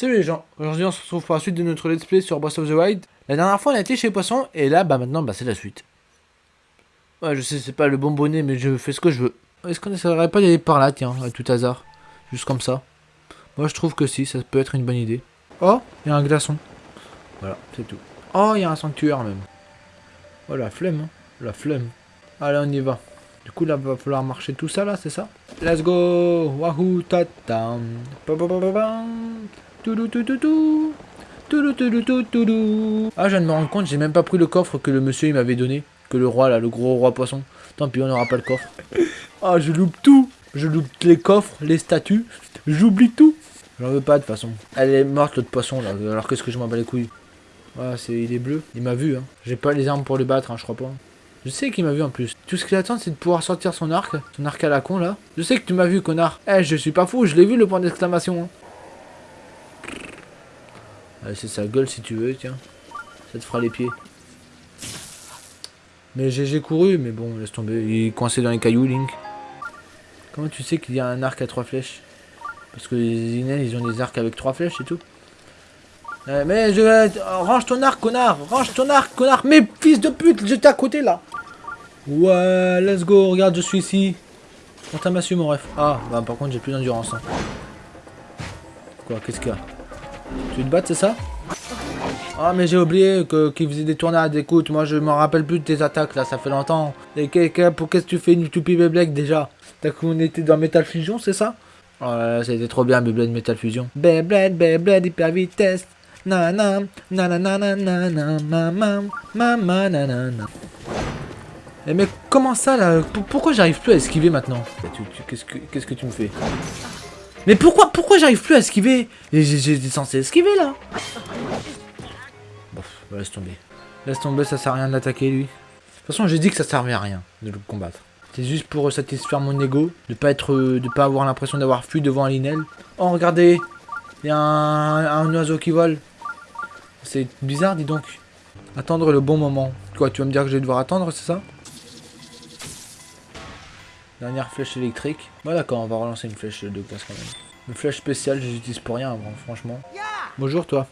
Salut les gens, aujourd'hui on se retrouve pour la suite de notre let's play sur Breath of the Wild. La dernière fois on a été chez Poisson et là bah maintenant bah c'est la suite. Ouais je sais c'est pas le bonbonnet mais je fais ce que je veux. Est-ce qu'on essaierait pas d'aller par là tiens, à tout hasard? Juste comme ça. Moi je trouve que si, ça peut être une bonne idée. Oh, il y a un glaçon. Voilà, c'est tout. Oh, il y a un sanctuaire même. Oh la flemme, hein. la flemme. Allez on y va. Du coup là va falloir marcher tout ça là, c'est ça? Let's go Wahoo tata Ah je viens de me rendre compte, j'ai même pas pris le coffre que le monsieur il m'avait donné. Que le roi là, le gros roi poisson. Tant pis on n'aura pas le coffre. Ah je loupe tout Je loupe les coffres, les statues. J'oublie tout J'en veux pas de toute façon. Elle est morte l'autre poisson là, alors qu'est-ce que je m'en bats les couilles? Ah c'est il est bleu. Il m'a vu hein. J'ai pas les armes pour le battre hein, je crois pas. Je sais qu'il m'a vu en plus. Tout ce qu'il attend, c'est de pouvoir sortir son arc. Son arc à la con, là. Je sais que tu m'as vu, connard. Eh, je suis pas fou, je l'ai vu, le point d'exclamation. hein. C'est sa gueule, si tu veux, tiens. Ça te fera les pieds. Mais j'ai couru, mais bon, laisse tomber. Il est coincé dans les cailloux, Link. Comment tu sais qu'il y a un arc à trois flèches? Parce que les Inels, ils ont des arcs avec trois flèches et tout. Euh, mais je vais... Range ton arc, connard Range ton arc, connard Mais fils de pute, j'étais à côté, là Ouais, let's go, regarde, je suis ici. On t'a massue, mon ref. Ah, bah par contre, j'ai plus d'endurance. hein. Quoi, qu'est-ce qu'il y a? Tu te battre, c'est ça Ah, mais j'ai oublié que qu'il faisait des tournades. Écoute, moi, je me rappelle plus de tes attaques, là, ça fait longtemps. Et pour qu'est-ce que tu fais, une toupie Beyblade, déjà? T'as qu'on était dans Metal Fusion, c'est ça? Oh là là, c'était trop bien, Beyblade Metal Fusion. Beyblade, Beyblade, hyper vitesse. Nanana, nanana, nanana, nanana. Eh mais comment ça là? Pourquoi j'arrive plus à esquiver maintenant? Que qu'est-ce que tu me fais? Mais pourquoi pourquoi j'arrive plus à esquiver? J'étais censé esquiver là Bon, bah, laisse tomber. Laisse tomber, ça sert à rien de l'attaquer lui. De toute façon, j'ai dit que ça servait à rien de le combattre. C'est juste pour satisfaire mon ego, de pas être, de pas avoir l'impression d'avoir fui devant un Linel. Oh regardez, il y a un, un oiseau qui vole. C'est bizarre, dis donc. Attendre le bon moment. Quoi, tu vas me dire que je vais devoir attendre, c'est ça? Dernière flèche électrique. Bon d'accord, on va relancer une flèche de glace quand même. Une flèche spéciale, je l'utilise pour rien, franchement. Bonjour toi.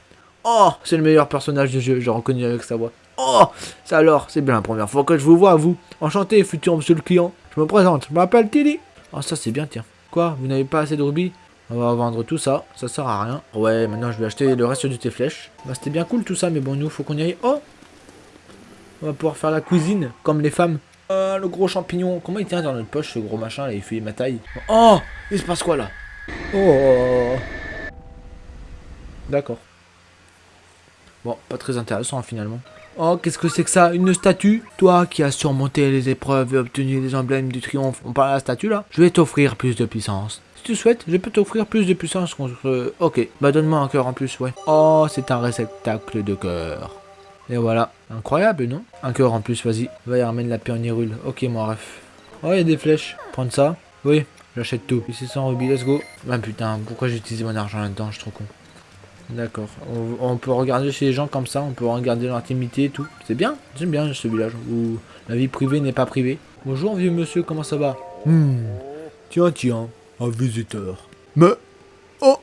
Oh, c'est le meilleur personnage du jeu, j'ai reconnu avec sa voix. Oh, ça alors, c'est bien la première fois que je vous vois, vous. Enchanté, futur monsieur le client. Je me présente, je m'appelle Tilly. Oh, ça c'est bien, tiens. Quoi, vous n'avez pas assez de rubis? On va vendre tout ça, ça sert à rien. Ouais, maintenant je vais acheter le reste de tes flèches. Bah c'était bien cool tout ça, mais bon, nous, faut qu'on y aille. Oh On va pouvoir faire la cuisine, comme les femmes. Ah, le gros champignon. Comment il tient dans notre poche, ce gros machin, là Il fait ma taille? Oh Il se passe quoi, là? Oh D'accord. Bon, pas très intéressant, finalement. Oh, qu'est-ce que c'est que ça? Une statue? Toi qui as surmonté les épreuves et obtenu les emblèmes du triomphe, on parle à la statue, là? Je vais t'offrir plus de puissance. Si tu souhaites, je peux t'offrir plus de puissance contre... Ok, bah donne-moi un cœur en plus, ouais. Oh, c'est un réceptacle de cœur. Et voilà. Incroyable, non? Un cœur en plus, vas-y. Va y ramène la Hyrule. Ok, mon ref. Oh, il y a des flèches. Prendre ça Oui, j'achète tout. Ici 100 rubis, let's go. Ah putain, pourquoi j'ai utilisé mon argent là-dedans? Je suis trop con. D'accord. On, on peut regarder chez les gens comme ça, on peut regarder leur intimité et tout. C'est bien, j'aime bien ce village où la vie privée n'est pas privée. Bonjour vieux monsieur, comment ça va? Hmm. Tiens, tiens, un visiteur. Mais... Oh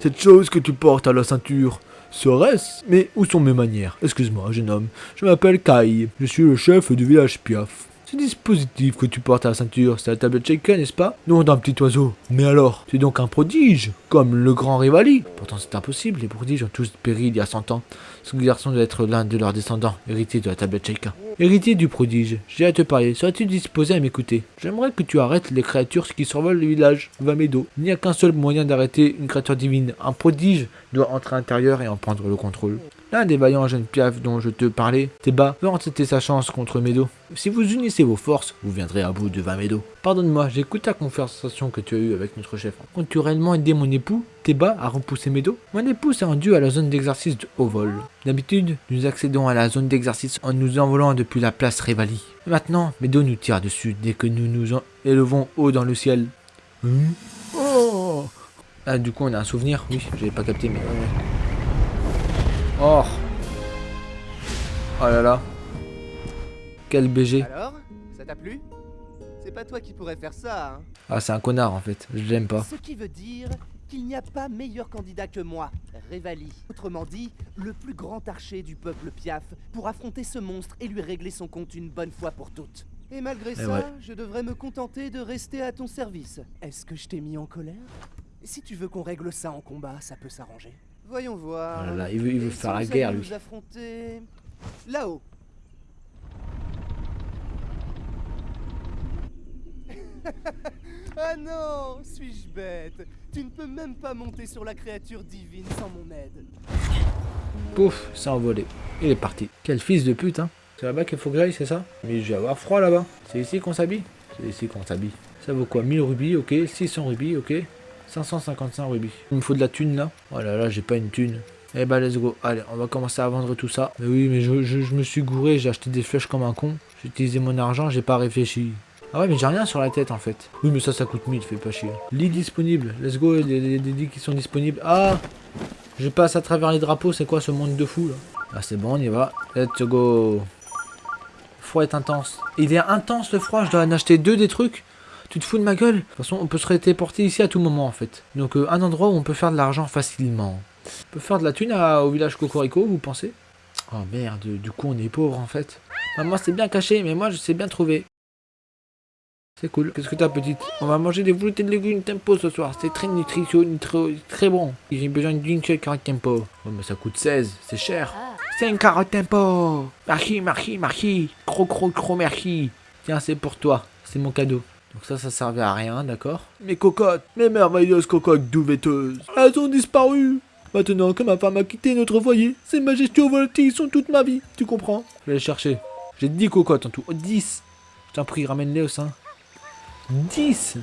Cette chose que tu portes à la ceinture, serait-ce? Mais où sont mes manières? Excuse-moi, jeune homme. Je m'appelle Kai. Je suis le chef du village Piaf. Ce dispositif que tu portes à la ceinture, c'est la tablette Shaken, n'est-ce pas? Non, d'un petit oiseau. Mais alors, es donc un prodige, comme le grand Rivali. Pourtant, c'est impossible, les prodiges ont tous péri il y a 100 ans. Ce garçon doit être l'un de leurs descendants, héritier de la tablette Shaken. Héritier du prodige, j'ai à te parler. Serais-tu disposé à m'écouter? J'aimerais que tu arrêtes les créatures qui survolent le village, Vamedo. Il n'y a qu'un seul moyen d'arrêter une créature divine. Un prodige doit entrer à l'intérieur et en prendre le contrôle. L'un des vaillants jeunes piafs dont je te parlais, Théba, veut entêter sa chance contre Medo. Si vous unissez vos forces, vous viendrez à bout de Vamedo. Pardonne-moi, j'écoute ta conversation que tu as eue avec notre chef. Comptes-tu réellement aider mon époux, Théba, à repousser Medo Mon époux s'est rendu à la zone d'exercice de haut vol. D'habitude, nous accédons à la zone d'exercice en nous envolant depuis la place Rivali. Maintenant, Medo nous tire dessus dès que nous nous en élevons haut dans le ciel. Hein Oh Ah, du coup, on a un souvenir Oui, j'avais pas capté, mais... Oh Oh là là Quel BG Alors Ça t'a plu? C'est pas toi qui pourrais faire ça, hein Ah, c'est un connard en fait, je l'aime pas. Ce qui veut dire qu'il n'y a pas meilleur candidat que moi, Révali. Autrement dit, le plus grand archer du peuple Piaf pour affronter ce monstre et lui régler son compte une bonne fois pour toutes. Et malgré ça, ouais. je devrais me contenter de rester à ton service. Est-ce que je t'ai mis en colère? Si tu veux qu'on règle ça en combat, ça peut s'arranger. Voyons voir. Oh là il veut, il veut Et faire la guerre, lui. nous affronter là-haut. ah non, suis-je bête? Tu ne peux même pas monter sur la créature divine sans mon aide. Pouf, c'est envolé. Il est parti. Quel fils de pute, hein. C'est là-bas qu'il faut que j'aille, c'est ça? Mais je vais avoir froid là-bas. C'est ici qu'on s'habille? C'est ici qu'on s'habille. Ça vaut quoi? 1000 rubis, ok. 600 rubis, ok. 555 rubis. Il me faut de la thune là. Oh là là, j'ai pas une thune. Eh bah let's go. Allez, on va commencer à vendre tout ça. Mais oui, mais je, me suis gouré, j'ai acheté des flèches comme un con. J'ai utilisé mon argent, j'ai pas réfléchi. Ah ouais, mais j'ai rien sur la tête en fait. Oui, mais ça, ça coûte 1000, fais pas chier. Lit disponible. Let's go, des lits qui sont disponibles. Ah Je passe à travers les drapeaux, c'est quoi ce monde de fou là? Ah, c'est bon, on y va. Let's go. Froid est intense. Il est intense le froid, je dois en acheter deux des trucs. Tu te fous de ma gueule De toute façon, on peut se téléporter ici à tout moment en fait. Donc, euh, un endroit où on peut faire de l'argent facilement. On peut faire de la thune au village Cocorico, vous pensez? Oh merde, du coup on est pauvre en fait. Moi c'est bien caché, mais moi je sais bien trouver. C'est cool. Qu'est-ce que t'as petite? On va manger des veloutés de légumes tempo ce soir. C'est très nutritionnel, très, bon. J'ai besoin d'une seule carotte tempo. Oh mais ça coûte 16, c'est cher. C'est une carotte tempo. Merci, merci, merci. Gros, gros, gros merci. Tiens, c'est pour toi. C'est mon cadeau. Donc ça, ça servait à rien, d'accord Mes cocottes, mes merveilleuses cocottes douveteuses, elles ont disparu. Maintenant que ma femme a quitté notre foyer, ces majestueux volatiles sont toute ma vie. Tu comprends Je vais les chercher. J'ai 10 cocottes en tout. Oh, 10 Je t'en prie, ramène-les au sein. 10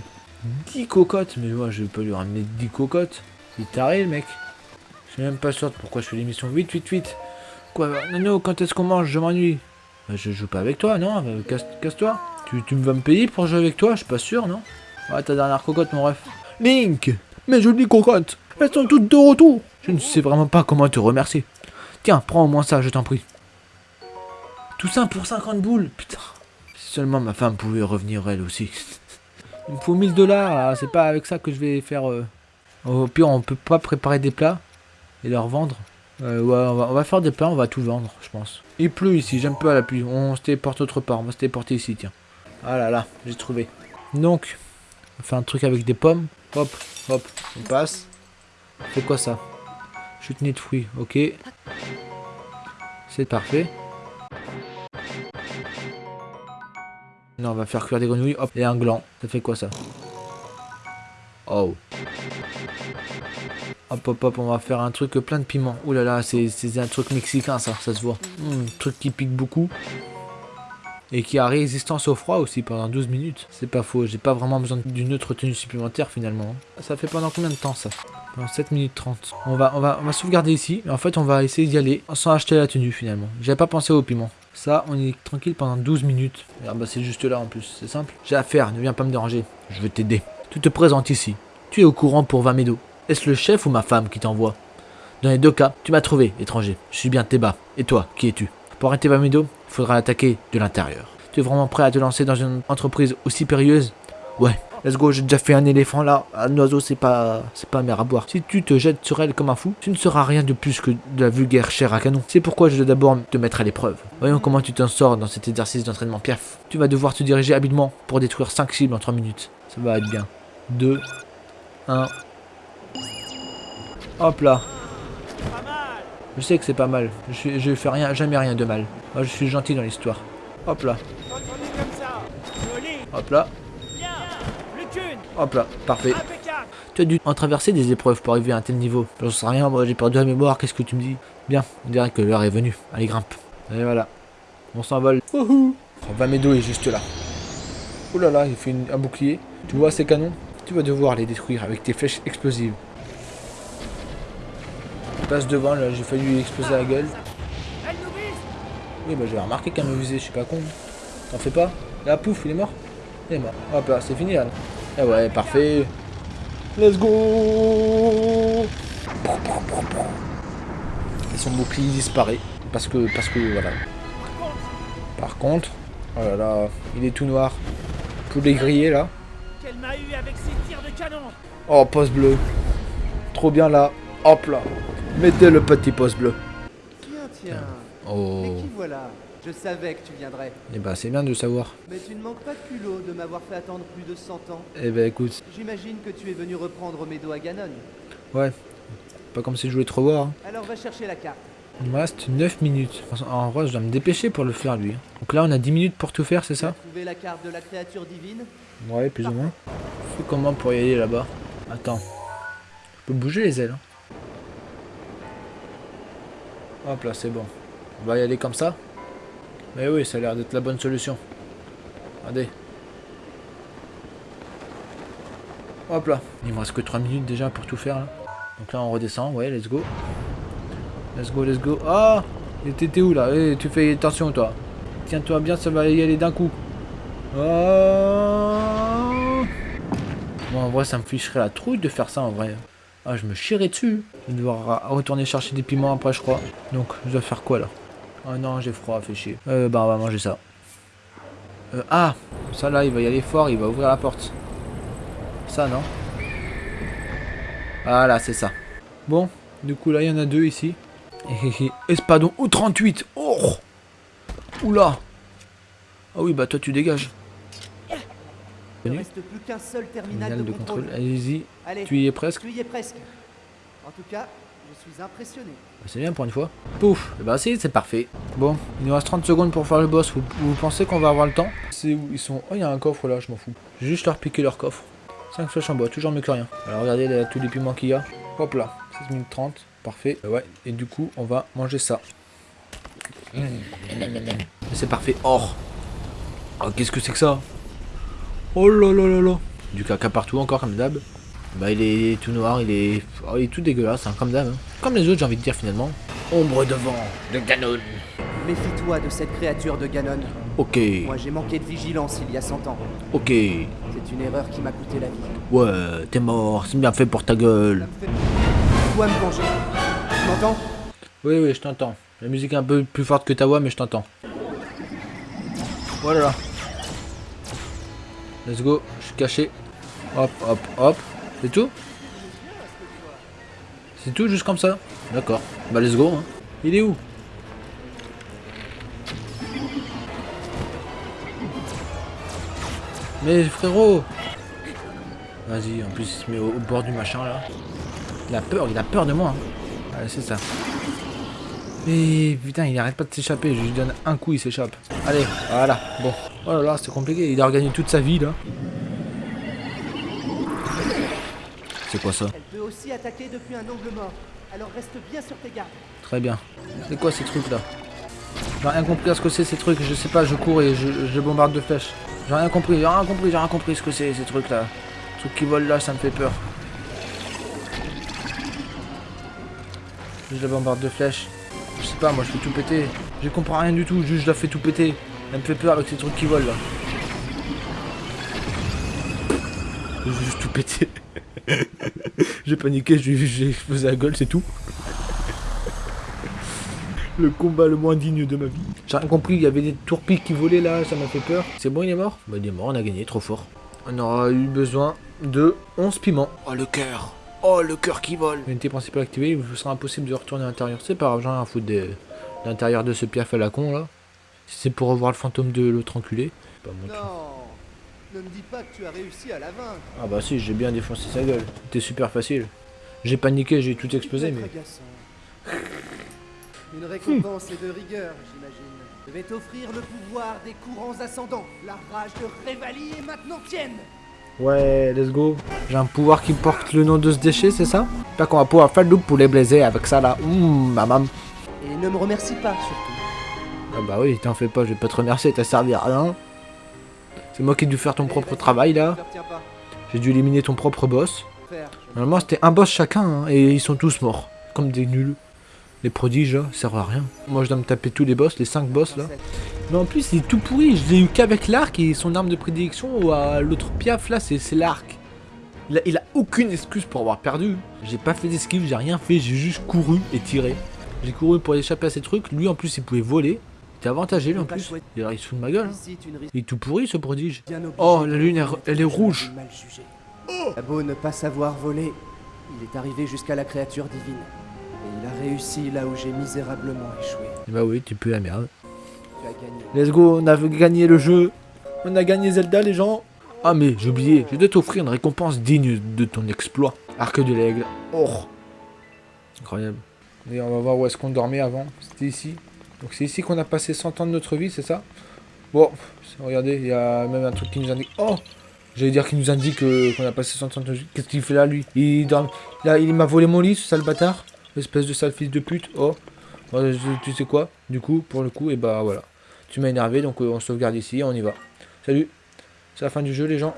10 cocottes Mais moi, je peux lui ramener 10 cocottes. Il taré, le mec. Je suis même pas sûr de pourquoi je fais l'émission. Vite, vite, vite. Quoi Nono, quand est-ce qu'on mange? Je m'ennuie. Bah, je joue pas avec toi, non? Euh, casse- Casse-toi. Tu, tu vas me payer pour jouer avec toi Je suis pas sûr, non? Ouais, ta dernière cocotte, mon ref. Link Mes jolies cocottes Elles sont toutes de retour Je ne sais vraiment pas comment te remercier. Tiens, prends au moins ça, je t'en prie. Tout ça pour 50 boules Putain. Si seulement ma femme pouvait revenir elle aussi. Il me faut 1000 dollars c'est pas avec ça que je vais faire. euh, Au pire, on peut pas préparer des plats et leur vendre. Euh, ouais, on va, on va faire des plats, on va tout vendre, je pense. Il pleut ici, j'aime pas la pluie. On se téléporte autre part, on va se téléporter ici, tiens. Ah là là, j'ai trouvé. Donc, on fait un truc avec des pommes. Hop, hop, on passe. C'est quoi ça? Chutney de fruits, ok. C'est parfait. Non, on va faire cuire des grenouilles. Hop, et un gland. Ça fait quoi ça? Oh. Hop, hop, hop, on va faire un truc plein de piment. Ouh là là, c'est un truc mexicain ça, ça se voit. Hmm, truc qui pique beaucoup. Et qui a résistance au froid aussi pendant 12 minutes. C'est pas faux, j'ai pas vraiment besoin d'une autre tenue supplémentaire finalement. Ça fait pendant combien de temps ça? Pendant 7 minutes 30. On va, on, va, on va sauvegarder ici. En fait, on va essayer d'y aller sans acheter la tenue finalement. J'avais pas pensé au piment. Ça, on est tranquille pendant 12 minutes. Ah bah c'est juste là en plus, c'est simple. J'ai affaire, ne viens pas me déranger. Je veux t'aider. Tu te présentes ici. Tu es au courant pour Vamedo. Est-ce le chef ou ma femme qui t'envoie? Dans les deux cas, tu m'as trouvé, étranger. Je suis bien Théba. Et toi, qui es-tu? Arrêter Vamedo, il faudra l'attaquer de l'intérieur. Tu es vraiment prêt à te lancer dans une entreprise aussi périlleuse? Ouais, let's go, j'ai déjà fait un éléphant là. Un oiseau, c'est pas, c'est pas mer à boire. Si tu te jettes sur elle comme un fou, tu ne seras rien de plus que de la vulgaire chair à canon. C'est pourquoi je dois d'abord te mettre à l'épreuve. Voyons comment tu t'en sors dans cet exercice d'entraînement piaf. Tu vas devoir te diriger habilement pour détruire 5 cibles en 3 minutes. Ça va être bien. 2, 1. Hop là. Je sais que c'est pas mal. Je, je fais rien, jamais rien de mal. Moi, je suis gentil dans l'histoire. Hop là. Hop là. Hop là. Parfait. Tu as dû en traverser des épreuves pour arriver à un tel niveau. J'en sais rien, moi j'ai perdu la mémoire, qu'est-ce que tu me dis? Bien, on dirait que l'heure est venue. Allez, grimpe. Et voilà. On s'envole. Wouhou Vamedo est juste là. Oh là là, il fait un bouclier. Tu vois ces canons? Tu vas devoir les détruire avec tes flèches explosives. Je passe devant, là, j'ai failli lui exploser la gueule. Oui, bah j'avais remarqué qu'elle me visait, je suis pas con. T'en fais pas Là, pouf, il est mort. Il est mort. Hop là, c'est fini là. Eh ouais, parfait. Let's go Et son bouclier disparaît. Parce que, parce que, voilà. Par contre, oh là là, il est tout noir. Poulet grillé là. Qu'elle m'a eu avec ses tirs de canon. Oh, poste bleu. trop bien là. Hop là. Mettez le petit pouce bleu. Tiens, tiens. Oh. Mais qui voilà? Je savais que tu viendrais. Et bah c'est bien de savoir. Mais tu ne manques pas de culot de m'avoir fait attendre plus de 100 ans. Eh ben écoute, J'imagine que tu es venu reprendre mes dos à Ganon. ouais. Pas comme si je voulais te revoir. hein. Alors va chercher la carte. Il me reste 9 minutes. En vrai, je dois me dépêcher pour le faire lui. Donc là, on a 10 minutes pour tout faire, c'est ça? Trouvé la carte de la créature divine? Ouais, plus ou moins. Fais comment pour y aller là-bas Attends. Je peux bouger les ailes. hein. Hop là, c'est bon. On va y aller comme ça Mais oui, ça a l'air d'être la bonne solution. Regardez. Hop là. Il me reste que 3 minutes déjà pour tout faire. Donc là, on redescend. Ouais, let's go. Let's go, let's go. Ah Et t'étais où là? Eh, Tu fais attention toi. Tiens-toi bien, ça va y aller d'un coup. Ah Bon, en vrai, ça me ficherait la trouille de faire ça en vrai. Ah, je me chierais dessus. Je vais devoir retourner chercher des piments après, je crois. Donc, je dois faire quoi là? Ah non, j'ai froid, fait chier. Euh, bah, on va manger ça. Euh, ah Ça là, il va y aller fort, il va ouvrir la porte. Ça, non? Voilà, c'est ça. Bon, du coup, là, il y en a deux ici. Espadon ou 38 Oh Oula Ah oui, bah toi, tu dégages. Il ne Venu. reste plus qu'un seul terminal Terminal de, de contrôle. contrôle. Allez-y, Allez, tu y es presque. tu y es presque. En tout cas, je suis impressionné. Bah, C'est bien pour une fois. Pouf Et bah si, c'est parfait. Bon, il nous reste 30 secondes pour faire le boss. Vous, vous pensez qu'on va avoir le temps? C'est où ils sont? Oh, il y a un coffre là, je m'en fous. Je vais juste leur piquer leur coffre. 5 flèches en bois, toujours mieux que rien. Alors regardez là, tous les piments qu'il y a. Hop là, 16 minutes 30. Parfait. Ouais, et du coup, on va manger ça. Et c'est parfait. Or. Oh, qu'est-ce que c'est que ça? Oh là là là là. Du caca partout encore comme d'hab. Bah il est tout noir, il est, oh, il est tout dégueulasse, hein, comme d'hab. hein. Comme les autres, j'ai envie de dire finalement. Ombre de vent, de Ganon. Méfie-toi de cette créature de Ganon. Ok, Moi, j'ai manqué de vigilance il y a 100 ans. ok. C'est une erreur qui m'a coûté la vie. Ouais, t'es mort, c'est bien fait pour ta gueule. fait... Dois me venger. Tu m'entends? Oui, oui, je t'entends. La musique est un peu plus forte que ta voix, mais je t'entends. Voilà. Let's go, je suis caché. Hop, hop, hop. C'est tout? C'est tout, juste comme ça? D'accord. Bah, let's go. hein. Il est où? Mais frérot Vas-y, en plus il se met au, bord du machin là. Il a peur, il a peur de moi. hein. Ouais, c'est ça. Mais putain, il arrête pas de s'échapper. Je lui donne un coup, il s'échappe. Allez, voilà. Bon. Oh là là, c'est compliqué. Il a regagné toute sa vie là. C'est quoi ça Elle peut aussi attaquer depuis un angle mort. Alors reste bien sur tes gardes. Très bien. C'est quoi ces trucs là J'ai rien compris à ce que c'est ces trucs. Je sais pas, je cours et je, je bombarde de flèches. J'ai rien compris, j'ai rien compris, j'ai rien compris ce que c'est ces trucs là. Les trucs qui volent là, ça me fait peur. Je la bombarde de flèches. Je sais pas, moi je fais tout péter. Je comprends rien du tout, juste je la fais tout péter. Elle me fait peur avec ces trucs qui volent là. Je veux juste tout péter. J'ai paniqué, j'ai explosé la gueule, c'est tout. Le combat le moins digne de ma vie. J'ai rien compris, il y avait des tourpies qui volaient là, ça m'a fait peur. C'est bon, il est mort? Bah il est mort, on a gagné, trop fort. On aura eu besoin de 11 piments. Oh le cœur Oh le cœur qui vole L'unité principale activée, il vous sera impossible de retourner à l'intérieur. C'est pas grave, j'en ai rien à foutre de l'intérieur de ce piaf à la con là. Si c'est pour revoir le fantôme de l'autre enculé. Pas mon truc. Non, ne me dis pas que tu as réussi à la vaincre. Ah bah si, j'ai bien défoncé sa gueule. C'était super facile. J'ai paniqué, j'ai tout explosé, mais... Une récompense et de rigueur, j'imagine. Je vais t'offrir le pouvoir des courants ascendants. La rage de Révalie est maintenant tienne. Ouais, let's go. J'ai un pouvoir qui porte le nom de ce déchet, c'est ça? J'espère qu'on va pouvoir faire le loop pour les blaiser avec ça là. Hum, maman. Et ne me remercie pas, surtout. Ah bah oui, t'en fais pas, je vais pas te remercier, t'as servi à rien. C'est moi qui ai dû faire ton propre travail là. J'ai dû éliminer ton propre boss. Normalement c'était un boss chacun hein, et ils sont tous morts. Comme des nuls. Les prodiges là, ça sert à rien. Moi je dois me taper tous les boss, les 5 boss là. Mais en plus il est tout pourri, je l'ai eu qu'avec l'arc et son arme de prédilection ou à l'autre piaf là c'est l'arc. Il a, il a aucune excuse pour avoir perdu. J'ai pas fait d'esquive, j'ai rien fait, j'ai juste couru et tiré. J'ai couru pour échapper à ces trucs, lui en plus il pouvait voler. Il était avantagé lui en plus. Il se fout de ma gueule. hein. Il est tout pourri ce prodige. Oh la lune elle, est rouge. jugé. T'as beau ne pas savoir voler, Il est arrivé jusqu'à la créature divine. Et il a réussi là où j'ai misérablement échoué. Bah oui, tu peux la merde. Let's go, on a gagné le jeu. On a gagné Zelda, les gens. Ah, mais j'ai oublié, je dois t'offrir une récompense digne de ton exploit. Arc de l'aigle. Oh Incroyable. Et on va voir où est-ce qu'on dormait avant. C'était ici. Donc c'est ici qu'on a passé 100 ans de notre vie, c'est ça? Bon, regardez, il y a même un truc qui nous indique... Oh J'allais dire qu'il nous indique euh, qu'on a passé 100 ans de notre vie. Qu'est-ce qu'il fait là, lui? Il dort... Là, il m'a volé mon lit, ce sale bâtard. Espèce de sale fils de pute. Oh Bon, je- Tu sais quoi? Du coup, pour le coup, et bah voilà. Tu m'as énervé, donc euh, on sauvegarde ici et on y va. Salut C'est la fin du jeu, les gens.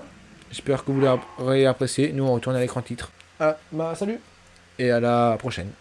J'espère que vous l'aurez apprécié. Nous, on retourne à l'écran titre. Ah, bah salut Et à la prochaine.